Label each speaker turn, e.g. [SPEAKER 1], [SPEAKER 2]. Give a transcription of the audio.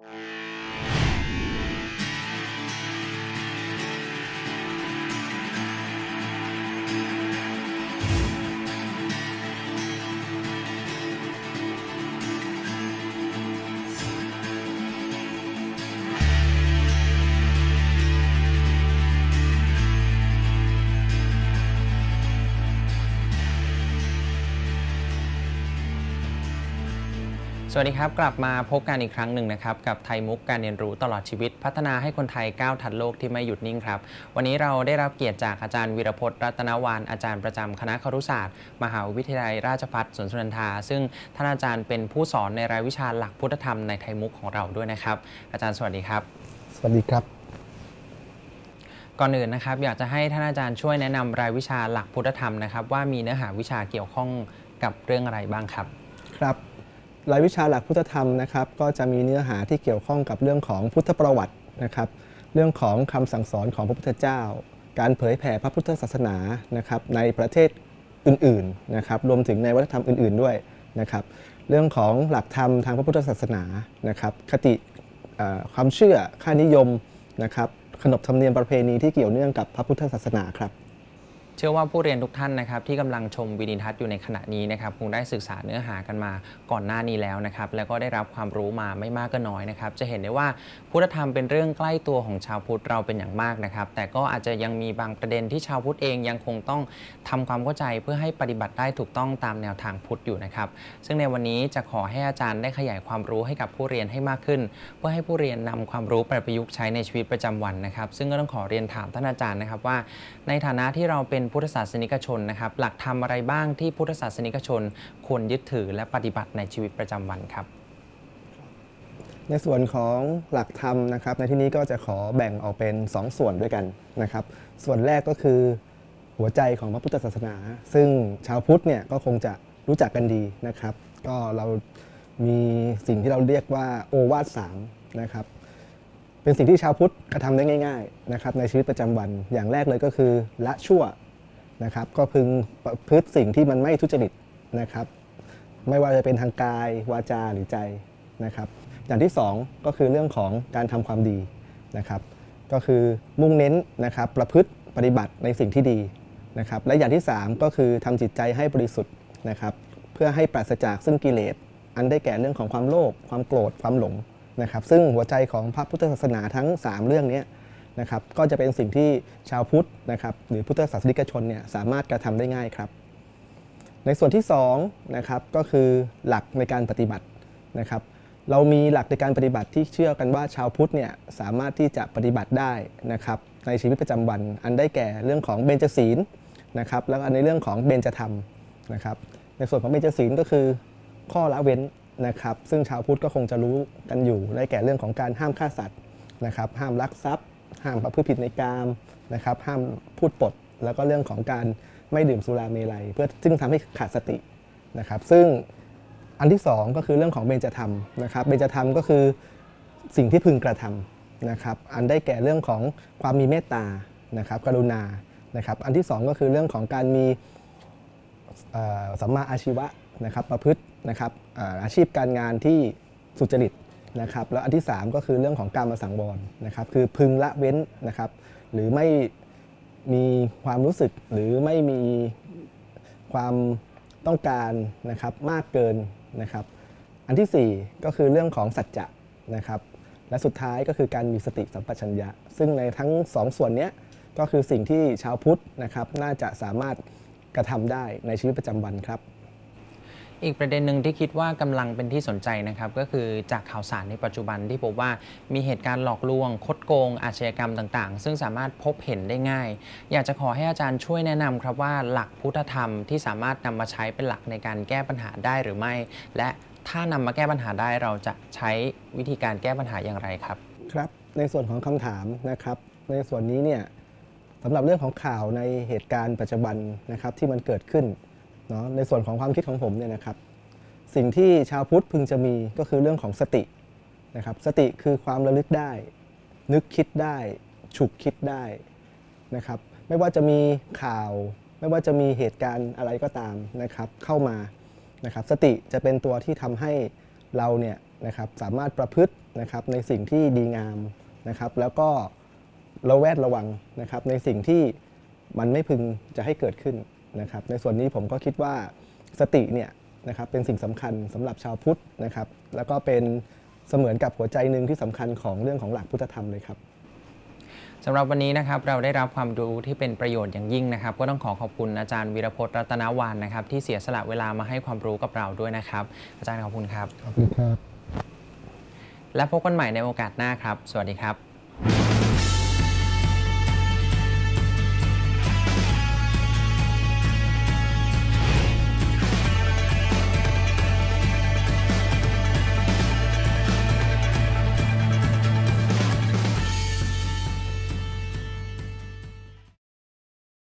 [SPEAKER 1] you สวัสดีครับ กลับมาพบกันอีกครั้งหนึ่งนะครับ กับไทยมุกการเรียนรู้ตลอดชีวิต พัฒนาให้คนไทยก้าวทันโลกที่ไม่หยุดนิ่งครับ วันนี้เราได้รับเกียรติจากอาจารย์วีรพจน์รัตนวานอาจารย์ประจำคณะครุศาสตร์ มหาวิทยาลัยราชภัฏสวนสุนันทา ซึ่งท่านอาจารย์เป็นผู้สอนในรายวิชาหลักพุทธธรรมในไทยมุกของเราด้วยนะครับ อาจารย์สวัสดีครับ
[SPEAKER 2] สวัสดีครับ
[SPEAKER 1] ก่อนอื่นนะครับอยากจะให้ท่านอาจารย์ช่วยแนะนำรายวิชาหลักพุทธธรรมนะครับว่ามีเนื้อหาวิชาเกี่ยวข้องกับเรื่องอะไรบ้างครับ
[SPEAKER 2] ครับ รายวิชาหลักพุทธธรรมนะครับก็จะมีเนื้อหาที่เกี่ยวข้องกับเรื่องของพุทธประวัตินะครับ เรื่องของคำสั่งสอนของพระพุทธเจ้า การเผยแผ่พระพุทธศาสนานะครับในประเทศอื่นๆนะครับรวมถึงในวัฒนธรรมอื่น ๆด้วยนะครับเรื่องของหลักธรรมทางพระพุทธศาสนานะครับคติความเชื่อค่านิยมนะครับขนบธรรมเนียมประเพณีที่เกี่ยวเนื่องกับพระพุทธศาสนาครับ
[SPEAKER 1] เชื่อว่าผู้เรียนทุกท่านนะครับที่กำลังชมวิดีทัศน์อยู่ในขณะนี้นะครับคงได้ศึกษาเนื้อหากันมาก่อนหน้านี้แล้วนะครับแล้วก็ได้รับความรู้มาไม่มากก็น้อยนะครับจะเห็นได้ว่าพุทธธรรมเป็นเรื่องใกล้ตัวของชาวพุทธเราเป็นอย่างมากนะครับแต่ก็อาจจะยังมีบางประเด็นที่ชาวพุทธเองยังคงต้องทำความเข้าใจเพื่อให้ปฏิบัติได้ถูกต้องตามแนวทางพุทธอยู่นะครับซึ่งในวันนี้จะขอให้อาจารย์ได้ขยายความรู้ให้กับผู้เรียนให้มากขึ้น เพื่อให้ผู้เรียนนำความรู้ไปประยุกต์ใช้ในชีวิตประจำวันนะครับซึ่งก็ต้องขอเรียนถามท่านอาจารย์นะครับว่า ในฐานะที่เราเป็นพุทธศาสนิกชนนะครับ หลักธรรมอะไรบ้างที่พุทธศาสนิกชน ควรยึดถือและปฏิบัติในชีวิตประจำวันครับ
[SPEAKER 2] ในส่วนของหลักธรรมนะครับ ในที่นี้ก็จะขอแบ่งออกเป็น 2 ส่วนด้วยกันนะครับ ส่วนแรกก็คือหัวใจของพระพุทธศาสนา ซึ่งชาวพุทธเนี่ยก็คงจะรู้จักกันดีนะครับ ก็เรามีสิ่งที่เราเรียกว่าโอวาทสามนะครับเป็นสิ่งที่ชาวพุทธกระทำได้ง่ายๆนะครับในชีวิตประจำวันอย่างแรกเลยก็คือละชั่ว นะครับก็พึงประพฤติสิ่งที่มันไม่ทุจริตนะครับไม่ว่าจะเป็นทางกายวาจาหรือใจนะครับ อย่างที่ 2 ก็คือเรื่องของการทำความดีนะครับ ก็คือมุ่งเน้นนะครับประพฤติปฏิบัติในสิ่งที่ดีนะครับ และอย่างที่ 3 ก็คือทำจิตใจให้บริสุทธิ์นะครับ เพื่อให้ปราศจากซึ่งกิเลส อันได้แก่เรื่องของความโลภความโกรธความหลงนะครับ ซึ่งหัวใจของพระพุทธศาสนาทั้ง 3 เรื่องนี้ นะครับก็จะเป็นสิ่งที่ชาวพุทธนะครับหรือพุทธศาสนิกชนเนี่ยสามารถกระทำได้ง่ายครับ ในส่วนที่2นะครับก็คือหลักในการปฏิบัตินะครับเรามีหลักในการปฏิบัติที่เชื่อกันว่าชาวพุทธเนี่ยสามารถที่จะปฏิบัติได้นะครับในชีวิตประจำวัน อันได้แก่เรื่องของเบญจศีลนะครับแล้วก็ในเรื่องของเบญจธรรมนะครับในส่วนของเบญจศีลก็คือข้อละเว้นนะครับซึ่งชาวพุทธก็คงจะรู้กันอยู่ได้แก่เรื่องของการห้ามฆ่าสัตว์นะครับห้ามลักทรัพย์ ห้ามประพฤติผิดในกามนะครับห้ามพูดปด แล้วก็เรื่องของการไม่ดื่มสุราเมลัย เพื่อซึ่งทำให้ขาดสตินะครับ ซึ่งอันที่สองก็คือเรื่องของเบญจธรรมนะครับเบญจธรรมก็คือสิ่งที่พึงกระทำนะครับอันได้แก่เรื่องของความมีเมตตานะครับกรุณานะครับอันที่สองก็คือเรื่องของการมีสัมมาอาชีวะนะครับประพฤตินะครับอาชีพการงานที่สุจริต นะครับแล้วอันที่ 3 ก็คือเรื่องของการมาสังวรนะครับคือพึงละเว้นนะครับหรือไม่มีความรู้สึกหรือไม่มีความต้องการนะครับมากเกินนะครับอันทีสี่4 ก็คือเรื่องของสัจจะนะครับและสุดท้ายก็คือการมีสติสัมปชัญญะ ซึ่งในทั้งสองส่วนนี้ก็คือสิ่งที่ชาวพุทธนะครับน่าจะสามารถกระทำได้ในชีวิตประจำวันครับ
[SPEAKER 1] อีกประเด็นหนึ่งที่คิดว่ากำลังเป็นที่สนใจนะครับก็คือจากข่าวสารในปัจจุบันที่พบว่ามีเหตุการณ์หลอกลวง คดโกง อาชญากรรมต่างๆ ซึ่งสามารถพบเห็นได้ง่าย อยากจะขอให้อาจารย์ช่วยแนะนำครับว่าหลักพุทธธรรมที่สามารถนำมาใช้เป็นหลักในการแก้ปัญหาได้หรือไม่ และถ้านำมาแก้ปัญหาได้เราจะใช้วิธีการแก้ปัญหาอย่างไรครับ
[SPEAKER 2] ครับ ในส่วนของคำถามนะครับ ในส่วนนี้เนี่ยสำหรับเรื่องของข่าวในเหตุการณ์ปัจจุบันนะครับที่มันเกิดขึ้น เนาะในส่วนของความคิดของผมเนี่ยนะครับสิ่งที่ชาวพุทธพึงจะมีก็คือเรื่องของสตินะครับสติคือความระลึกได้ นึกคิดได้ ฉุกคิดได้นะครับไม่ว่าจะมีข่าว ไม่ว่าจะมีเหตุการณ์อะไรก็ตามนะครับเข้ามานะครับสติจะเป็นตัวที่ทำให้เราเนี่ยนะครับสามารถประพฤตินะครับในสิ่งที่ดีงามนะครับแล้วก็ระแวดระวังนะครับในสิ่งที่มันไม่พึงจะให้เกิดขึ้น นะครับในส่วนนี้ผมก็คิดว่าสติเนี่ยนะครับเป็นสิ่งสำคัญสำหรับชาวพุทธนะครับแล้วก็เป็นเสมือนกับหัวใจหนึ่งที่สำคัญของเรื่องของหลักพุทธธรรมเลยครับ
[SPEAKER 1] สำหรับวันนี้นะครับเราได้รับความรู้ที่เป็นประโยชน์อย่างยิ่งนะครับ ก็ต้องขอขอบคุณอาจารย์วีรพจน์รัตนวานนะครับ ที่เสียสละเวลามาให้ความรู้กับเราด้วยนะครับ อาจารย์ขอบคุณครับ
[SPEAKER 2] ขอบคุณครับ
[SPEAKER 1] และพบกันใหม่ในโอกาสหน้าครับ สวัสดีครับ